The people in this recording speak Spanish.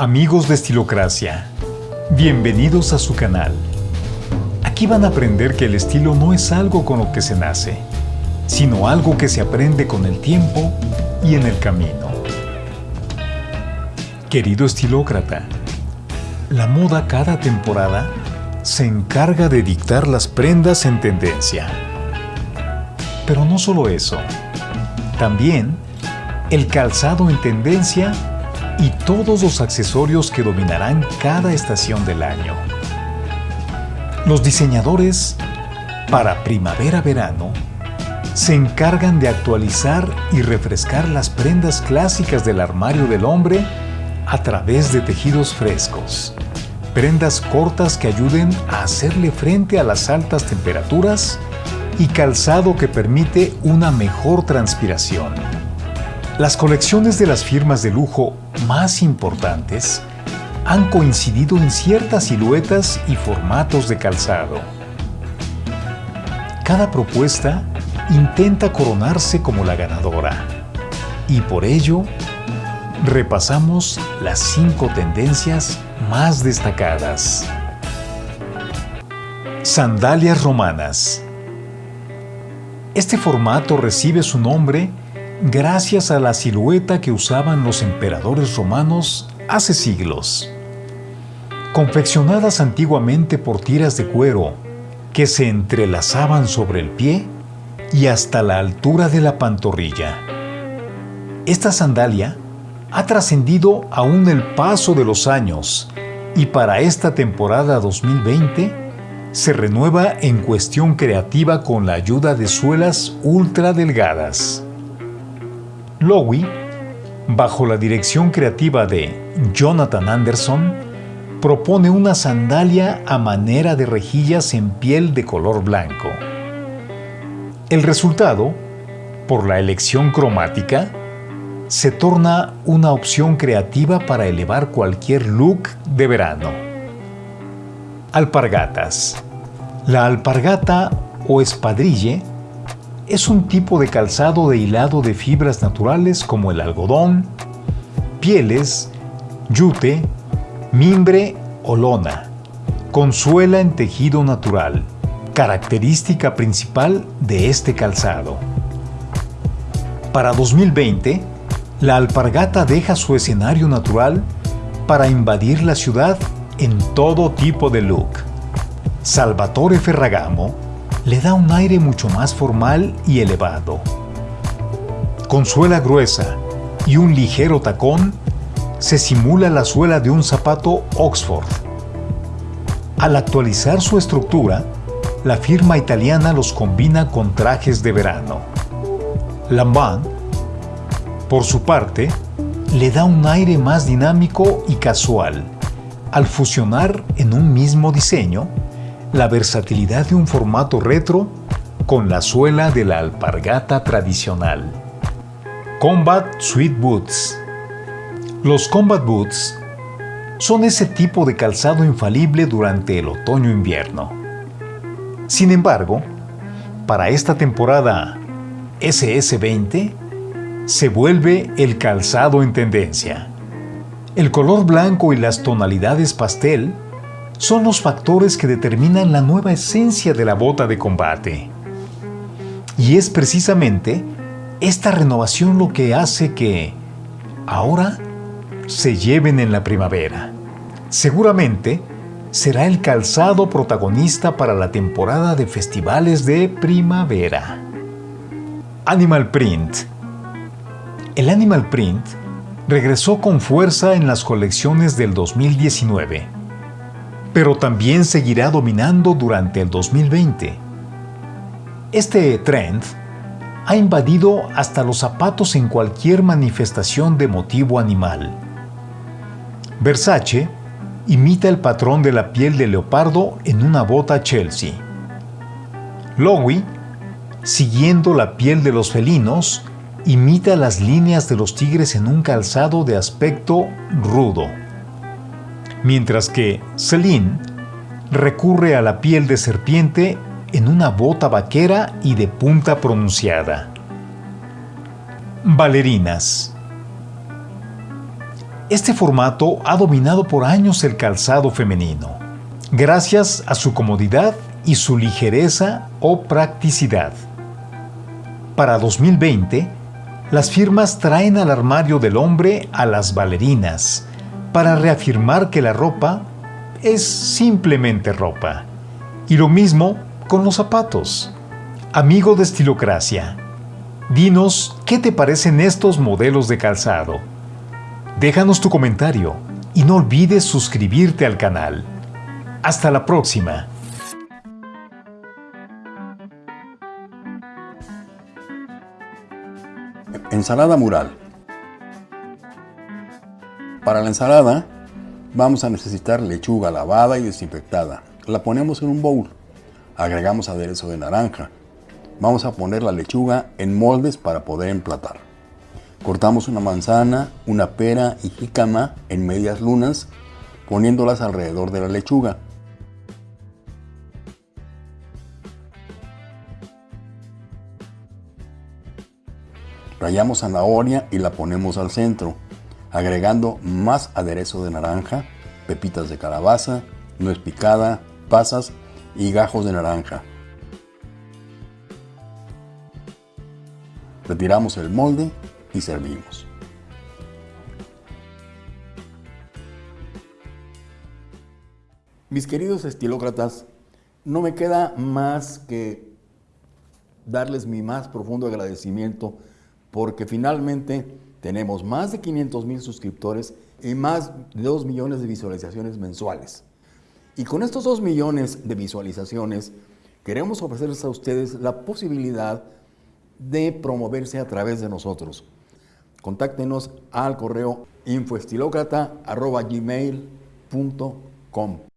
Amigos de Estilocracia, bienvenidos a su canal. Aquí van a aprender que el estilo no es algo con lo que se nace, sino algo que se aprende con el tiempo y en el camino. Querido estilócrata, la moda cada temporada se encarga de dictar las prendas en tendencia. Pero no solo eso, también el calzado en tendencia y todos los accesorios que dominarán cada estación del año. Los diseñadores para primavera-verano se encargan de actualizar y refrescar las prendas clásicas del armario del hombre a través de tejidos frescos, prendas cortas que ayuden a hacerle frente a las altas temperaturas y calzado que permite una mejor transpiración. Las colecciones de las firmas de lujo más importantes han coincidido en ciertas siluetas y formatos de calzado. Cada propuesta intenta coronarse como la ganadora y por ello repasamos las cinco tendencias más destacadas. Sandalias romanas Este formato recibe su nombre gracias a la silueta que usaban los emperadores romanos hace siglos. Confeccionadas antiguamente por tiras de cuero que se entrelazaban sobre el pie y hasta la altura de la pantorrilla. Esta sandalia ha trascendido aún el paso de los años y para esta temporada 2020 se renueva en cuestión creativa con la ayuda de suelas ultra delgadas. Lowy, bajo la dirección creativa de Jonathan Anderson, propone una sandalia a manera de rejillas en piel de color blanco. El resultado, por la elección cromática, se torna una opción creativa para elevar cualquier look de verano. Alpargatas. La alpargata o espadrille es un tipo de calzado de hilado de fibras naturales como el algodón, pieles, yute, mimbre o lona, con suela en tejido natural, característica principal de este calzado. Para 2020, la alpargata deja su escenario natural para invadir la ciudad en todo tipo de look. Salvatore Ferragamo le da un aire mucho más formal y elevado. Con suela gruesa y un ligero tacón, se simula la suela de un zapato Oxford. Al actualizar su estructura, la firma italiana los combina con trajes de verano. Lambant por su parte, le da un aire más dinámico y casual, al fusionar en un mismo diseño la versatilidad de un formato retro con la suela de la alpargata tradicional. Combat Sweet Boots Los Combat Boots son ese tipo de calzado infalible durante el otoño-invierno. Sin embargo, para esta temporada SS20, se vuelve el calzado en tendencia. El color blanco y las tonalidades pastel son los factores que determinan la nueva esencia de la bota de combate. Y es precisamente esta renovación lo que hace que, ahora, se lleven en la primavera. Seguramente será el calzado protagonista para la temporada de festivales de primavera. Animal Print el Animal Print regresó con fuerza en las colecciones del 2019, pero también seguirá dominando durante el 2020. Este trend ha invadido hasta los zapatos en cualquier manifestación de motivo animal. Versace imita el patrón de la piel de leopardo en una bota Chelsea. Lowy, siguiendo la piel de los felinos, imita las líneas de los tigres en un calzado de aspecto rudo, mientras que Celine recurre a la piel de serpiente en una bota vaquera y de punta pronunciada. Valerinas Este formato ha dominado por años el calzado femenino, gracias a su comodidad y su ligereza o practicidad. Para 2020, las firmas traen al armario del hombre a las bailarinas para reafirmar que la ropa es simplemente ropa. Y lo mismo con los zapatos. Amigo de Estilocracia, dinos qué te parecen estos modelos de calzado. Déjanos tu comentario y no olvides suscribirte al canal. Hasta la próxima. Ensalada mural. Para la ensalada vamos a necesitar lechuga lavada y desinfectada. La ponemos en un bowl. Agregamos aderezo de naranja. Vamos a poner la lechuga en moldes para poder emplatar. Cortamos una manzana, una pera y jícama en medias lunas, poniéndolas alrededor de la lechuga. Rayamos zanahoria y la ponemos al centro, agregando más aderezo de naranja, pepitas de calabaza, nuez picada, pasas y gajos de naranja. Retiramos el molde y servimos. Mis queridos estilócratas, no me queda más que darles mi más profundo agradecimiento porque finalmente tenemos más de 500 mil suscriptores y más de 2 millones de visualizaciones mensuales. Y con estos 2 millones de visualizaciones, queremos ofrecerles a ustedes la posibilidad de promoverse a través de nosotros. Contáctenos al correo infoestilocrata.gmail.com